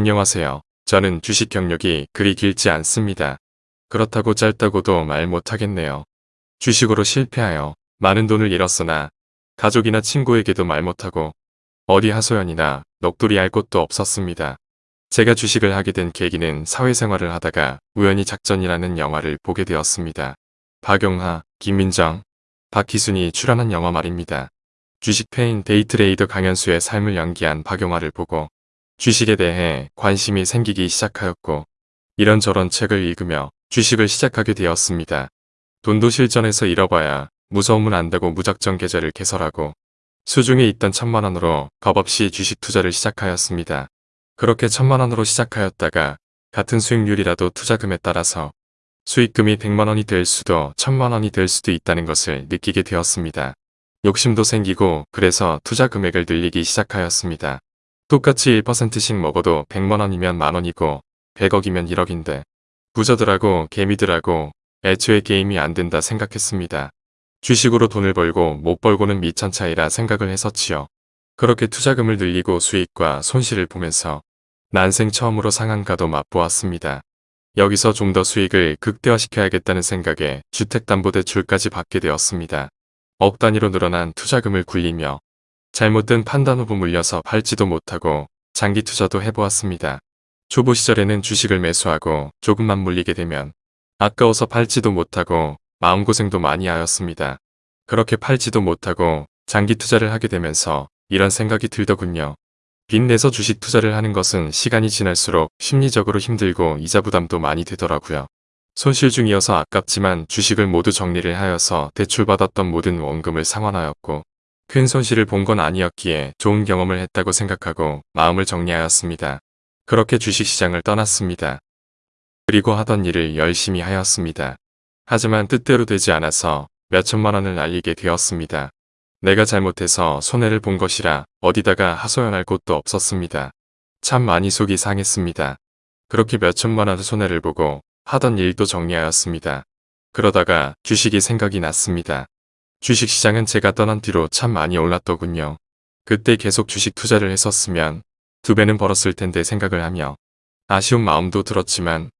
안녕하세요. 저는 주식 경력이 그리 길지 않습니다. 그렇다고 짧다고도 말 못하겠네요. 주식으로 실패하여 많은 돈을 잃었으나 가족이나 친구에게도 말 못하고 어디 하소연이나 넋두리 할 곳도 없었습니다. 제가 주식을 하게 된 계기는 사회생활을 하다가 우연히 작전이라는 영화를 보게 되었습니다. 박용하, 김민정, 박희순이 출연한 영화 말입니다. 주식 패인 데이트레이더 강현수의 삶을 연기한 박용화를 보고 주식에 대해 관심이 생기기 시작하였고 이런저런 책을 읽으며 주식을 시작하게 되었습니다. 돈도 실전에서 잃어봐야 무서움은 안다고 무작정 계좌를 개설하고 수중에 있던 천만원으로 겁없이 주식 투자를 시작하였습니다. 그렇게 천만원으로 시작하였다가 같은 수익률이라도 투자금에 따라서 수익금이 100만원이 될 수도 천만원이 될 수도 있다는 것을 느끼게 되었습니다. 욕심도 생기고 그래서 투자 금액을 늘리기 시작하였습니다. 똑같이 1%씩 먹어도 100만원이면 만원이고 100억이면 1억인데 부자들하고 개미들하고 애초에 게임이 안 된다 생각했습니다. 주식으로 돈을 벌고 못 벌고는 미천 차이라 생각을 했었지요. 그렇게 투자금을 늘리고 수익과 손실을 보면서 난생 처음으로 상한가도 맛보았습니다. 여기서 좀 더 수익을 극대화시켜야겠다는 생각에 주택담보대출까지 받게 되었습니다. 억 단위로 늘어난 투자금을 굴리며 잘못된 판단 후부 물려서 팔지도 못하고 장기 투자도 해보았습니다. 초보 시절에는 주식을 매수하고 조금만 물리게 되면 아까워서 팔지도 못하고 마음고생도 많이 하였습니다. 그렇게 팔지도 못하고 장기 투자를 하게 되면서 이런 생각이 들더군요. 빚내서 주식 투자를 하는 것은 시간이 지날수록 심리적으로 힘들고 이자 부담도 많이 되더라고요. 손실 중이어서 아깝지만 주식을 모두 정리를 하여서 대출받았던 모든 원금을 상환하였고 큰 손실을 본 건 아니었기에 좋은 경험을 했다고 생각하고 마음을 정리하였습니다. 그렇게 주식시장을 떠났습니다. 그리고 하던 일을 열심히 하였습니다. 하지만 뜻대로 되지 않아서 몇천만 원을 날리게 되었습니다. 내가 잘못해서 손해를 본 것이라 어디다가 하소연할 곳도 없었습니다. 참 많이 속이 상했습니다. 그렇게 몇천만 원의 손해를 보고 하던 일도 정리하였습니다. 그러다가 주식이 생각이 났습니다. 주식시장은 제가 떠난 뒤로 참 많이 올랐더군요. 그때 계속 주식 투자를 했었으면 두 배는 벌었을 텐데 생각을 하며 아쉬운 마음도 들었지만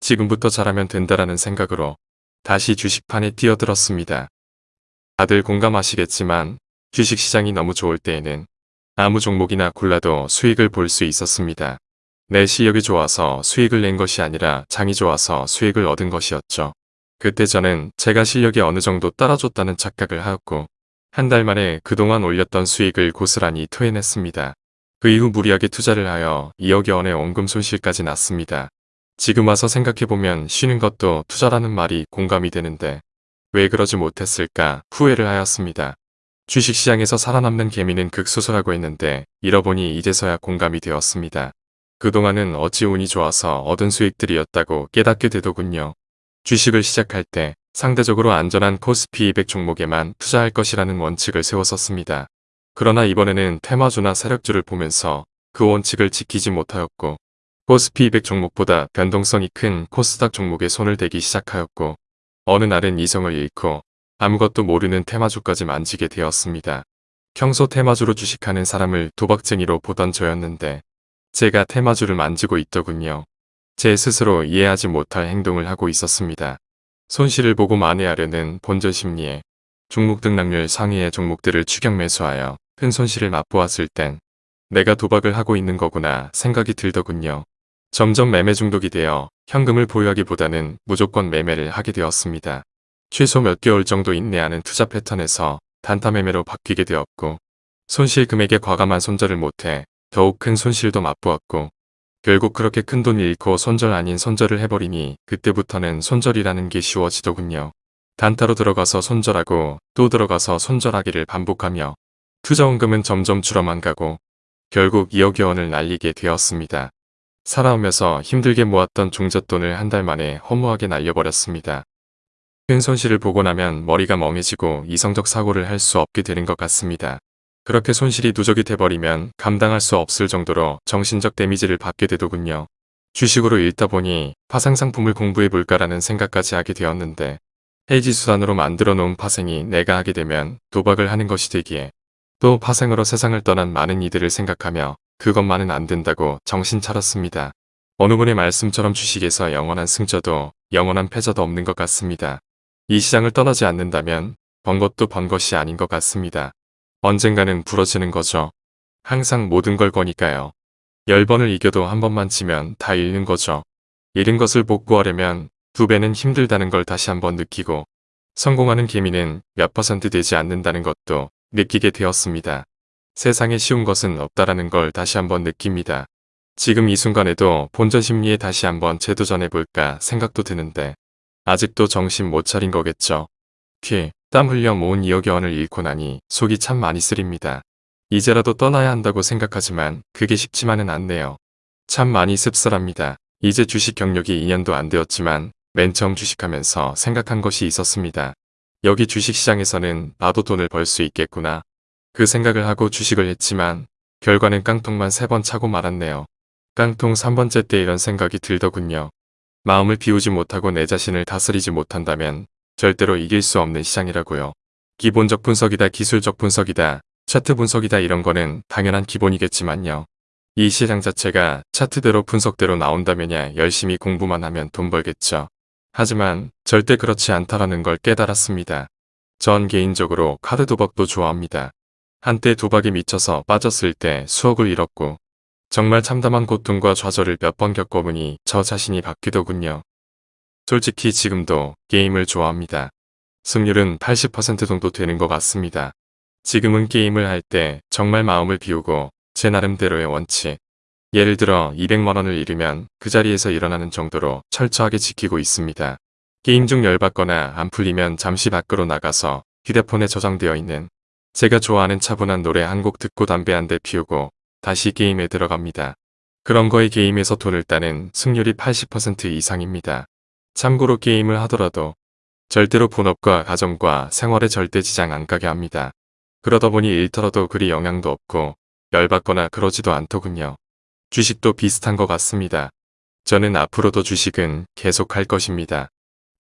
지금부터 잘하면 된다라는 생각으로 다시 주식판에 뛰어들었습니다. 다들 공감하시겠지만 주식시장이 너무 좋을 때에는 아무 종목이나 골라도 수익을 볼 수 있었습니다. 내 실력이 좋아서 수익을 낸 것이 아니라 장이 좋아서 수익을 얻은 것이었죠. 그때 저는 제가 실력이 어느 정도 따라줬다는 착각을 하였고 한 달 만에 그동안 올렸던 수익을 고스란히 토해냈습니다. 그 이후 무리하게 투자를 하여 2억여 원의 원금 손실까지 났습니다. 지금 와서 생각해보면 쉬는 것도 투자라는 말이 공감이 되는데 왜 그러지 못했을까 후회를 하였습니다. 주식시장에서 살아남는 개미는 극소수라고 했는데 잃어보니 이제서야 공감이 되었습니다. 그동안은 어찌 운이 좋아서 얻은 수익들이었다고 깨닫게 되더군요. 주식을 시작할 때 상대적으로 안전한 코스피 200 종목에만 투자할 것이라는 원칙을 세웠었습니다. 그러나 이번에는 테마주나 세력주를 보면서 그 원칙을 지키지 못하였고 코스피 200 종목보다 변동성이 큰 코스닥 종목에 손을 대기 시작하였고 어느 날은 이성을 잃고 아무것도 모르는 테마주까지 만지게 되었습니다. 평소 테마주로 주식하는 사람을 도박쟁이로 보던 저였는데 제가 테마주를 만지고 있더군요. 제 스스로 이해하지 못할 행동을 하고 있었습니다. 손실을 보고 만회하려는 본전 심리에 종목 등락률 상위의 종목들을 추격 매수하여 큰 손실을 맛보았을 땐 내가 도박을 하고 있는 거구나 생각이 들더군요. 점점 매매 중독이 되어 현금을 보유하기보다는 무조건 매매를 하게 되었습니다. 최소 몇 개월 정도 인내하는 투자 패턴에서 단타 매매로 바뀌게 되었고 손실 금액에 과감한 손절을 못해 더욱 큰 손실도 맛보았고 결국 그렇게 큰돈 잃고 손절 아닌 손절을 해버리니 그때부터는 손절이라는 게 쉬워지더군요. 단타로 들어가서 손절하고 또 들어가서 손절하기를 반복하며 투자원금은 점점 줄어만 가고 결국 2억여 원을 날리게 되었습니다. 살아오면서 힘들게 모았던 종잣돈을 한 달 만에 허무하게 날려버렸습니다. 큰 손실을 보고 나면 머리가 멍해지고 이성적 사고를 할 수 없게 되는 것 같습니다. 그렇게 손실이 누적이 돼버리면 감당할 수 없을 정도로 정신적 데미지를 받게 되더군요. 주식으로 읽다 보니 파생상품을 공부해볼까라는 생각까지 하게 되었는데 해지 수단으로 만들어 놓은 파생이 내가 하게 되면 도박을 하는 것이 되기에 또 파생으로 세상을 떠난 많은 이들을 생각하며 그것만은 안 된다고 정신 차렸습니다. 어느 분의 말씀처럼 주식에서 영원한 승자도 영원한 패자도 없는 것 같습니다. 이 시장을 떠나지 않는다면 번 것도 번 것이 아닌 것 같습니다. 언젠가는 부러지는 거죠. 항상 모든 걸 거니까요. 열 번을 이겨도 한 번만 지면 다 잃는 거죠. 잃은 것을 복구하려면 두 배는 힘들다는 걸 다시 한번 느끼고 성공하는 개미는 몇 퍼센트 되지 않는다는 것도 느끼게 되었습니다. 세상에 쉬운 것은 없다라는 걸 다시 한번 느낍니다. 지금 이 순간에도 본전 심리에 다시 한번 재도전해볼까 생각도 드는데 아직도 정신 못 차린 거겠죠. 피, 땀 흘려 모은 2억여 원을 잃고 나니 속이 참 많이 쓰립니다. 이제라도 떠나야 한다고 생각하지만 그게 쉽지만은 않네요. 참 많이 씁쓸합니다. 이제 주식 경력이 2년도 안 되었지만 맨 처음 주식하면서 생각한 것이 있었습니다. 여기 주식시장에서는 나도 돈을 벌 수 있겠구나. 그 생각을 하고 주식을 했지만 결과는 깡통만 3번 차고 말았네요. 깡통 3번째 때 이런 생각이 들더군요. 마음을 비우지 못하고 내 자신을 다스리지 못한다면 절대로 이길 수 없는 시장이라고요. 기본적 분석이다 기술적 분석이다 차트 분석이다 이런 거는 당연한 기본이겠지만요. 이 시장 자체가 차트대로 분석대로 나온다면야 열심히 공부만 하면 돈 벌겠죠. 하지만 절대 그렇지 않다라는 걸 깨달았습니다. 전 개인적으로 카드 도박도 좋아합니다. 한때 도박에 미쳐서 빠졌을 때 수억을 잃었고 정말 참담한 고통과 좌절을 몇 번 겪어보니 저 자신이 바뀌더군요. 솔직히 지금도 게임을 좋아합니다. 승률은 80% 정도 되는 것 같습니다. 지금은 게임을 할 때 정말 마음을 비우고 제 나름대로의 원칙. 예를 들어 200만원을 잃으면 그 자리에서 일어나는 정도로 철저하게 지키고 있습니다. 게임 중 열받거나 안 풀리면 잠시 밖으로 나가서 휴대폰에 저장되어 있는 제가 좋아하는 차분한 노래 한 곡 듣고 담배 한 대 피우고 다시 게임에 들어갑니다. 그런 거에 게임에서 돈을 따는 승률이 80% 이상입니다. 참고로 게임을 하더라도 절대로 본업과 가정과 생활에 절대 지장 안 가게 합니다. 그러다 보니 일터라도 그리 영향도 없고 열받거나 그러지도 않더군요. 주식도 비슷한 것 같습니다. 저는 앞으로도 주식은 계속 할 것입니다.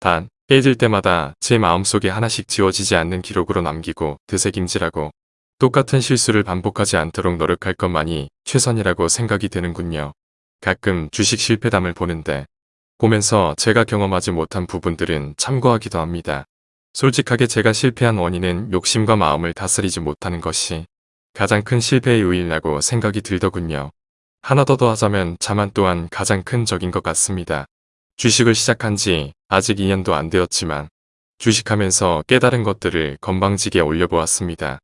단, 깨질 때마다 제 마음속에 하나씩 지워지지 않는 기록으로 남기고 되새김질하고 똑같은 실수를 반복하지 않도록 노력할 것만이 최선이라고 생각이 되는군요. 가끔 주식 실패담을 보는데 보면서 제가 경험하지 못한 부분들은 참고하기도 합니다. 솔직하게 제가 실패한 원인은 욕심과 마음을 다스리지 못하는 것이 가장 큰 실패의 요인이라고 생각이 들더군요. 하나 더 더하자면 자만 또한 가장 큰 적인 것 같습니다. 주식을 시작한 지 아직 2년도 안 되었지만 주식하면서 깨달은 것들을 건방지게 올려보았습니다.